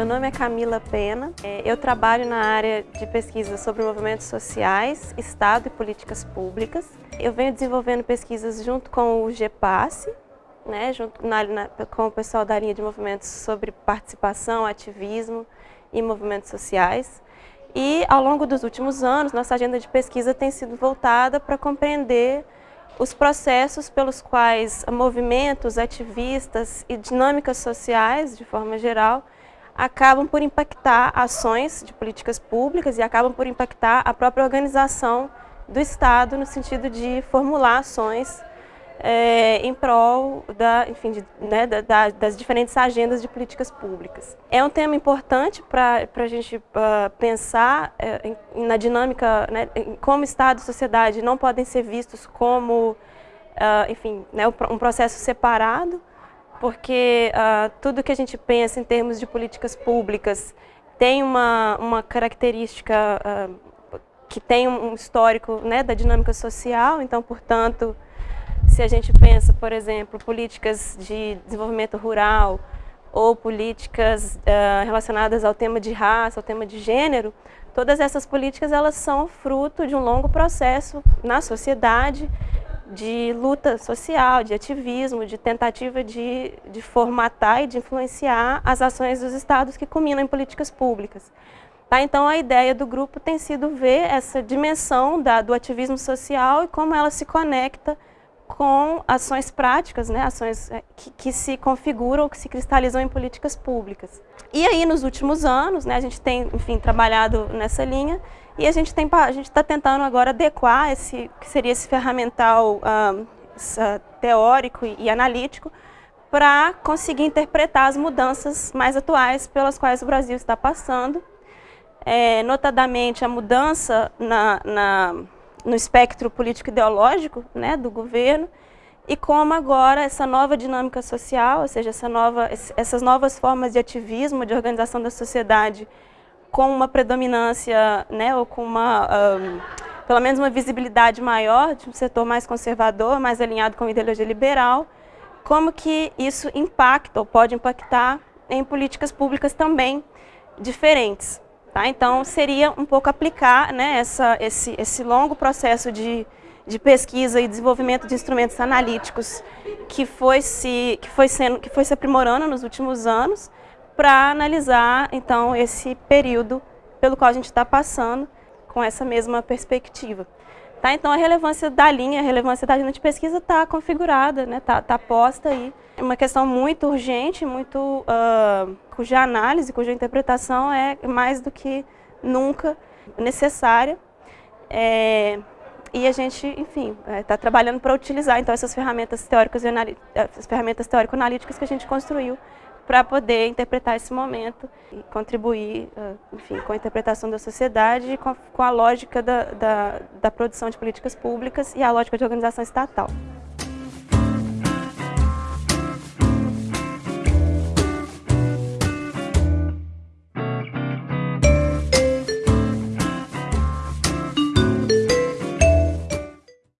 meu nome é Camila Pena. É, eu trabalho na área de pesquisa sobre movimentos sociais, Estado e políticas públicas. Eu venho desenvolvendo pesquisas junto com o GEPASSE, né, junto na, na, com o pessoal da linha de movimentos sobre participação, ativismo e movimentos sociais. E ao longo dos últimos anos, nossa agenda de pesquisa tem sido voltada para compreender os processos pelos quais movimentos, ativistas e dinâmicas sociais, de forma geral, acabam por impactar ações de políticas públicas e acabam por impactar a própria organização do Estado no sentido de formular ações é, em prol da, enfim, de, né, da, das diferentes agendas de políticas públicas. É um tema importante para a gente uh, pensar uh, em, na dinâmica, né, em como Estado e sociedade não podem ser vistos como, uh, enfim, né, um processo separado, porque tudo que a gente pensa em termos de políticas públicas tem uma, uma característica que tem um histórico né, da dinâmica social, então, portanto, se a gente pensa, por exemplo, políticas de desenvolvimento rural ou políticas uh, relacionadas ao tema de raça, ao tema de gênero, todas essas políticas elas são fruto de um longo processo na sociedade de luta social, de ativismo, de tentativa de, de formatar e de influenciar as ações dos estados que culminam em políticas públicas. Tá? Então a ideia do grupo tem sido ver essa dimensão da, do ativismo social e como ela se conecta com ações práticas, né, ações é, que, que, se configuram, que se cristalizam em políticas públicas. E aí, nos últimos anos, né, a gente tem, enfim, trabalhado nessa linha e a gente está tentando agora adequar esse, que seria esse ferramental uh, teórico e, e analítico para conseguir interpretar as mudanças mais atuais pelas quais o Brasil está passando, é, notadamente a mudança na, na no espectro político-ideológico né, do governo e como agora essa nova dinâmica social, ou seja, essa nova, essas novas formas de ativismo, de organização da sociedade com uma predominância, né, ou com uma, um, pelo menos uma visibilidade maior de um setor mais conservador, mais alinhado com a ideologia liberal, como que isso impacta ou pode impactar em políticas públicas também diferentes. Tá? Então, seria um pouco aplicar né, essa, esse, esse longo processo de, de pesquisa e desenvolvimento de instrumentos analíticos que foi se, que foi sendo, que foi se aprimorando nos últimos anos para analisar, então, esse período pelo qual a gente está passando com essa mesma perspectiva. Tá? Então, a relevância da linha, a relevância da linha de pesquisa está configurada, está né? tá, tá posta aí. É uma questão muito urgente, muito, uh, cuja análise, cuja interpretação é mais do que nunca necessária. É, e a gente, enfim, está é, trabalhando para utilizar então essas ferramentas teóricas e essas ferramentas teórico-analíticas que a gente construiu para poder interpretar esse momento e contribuir, uh, enfim, com a interpretação da sociedade e com a, com a lógica da, da, da produção de políticas públicas e a lógica de organização estatal.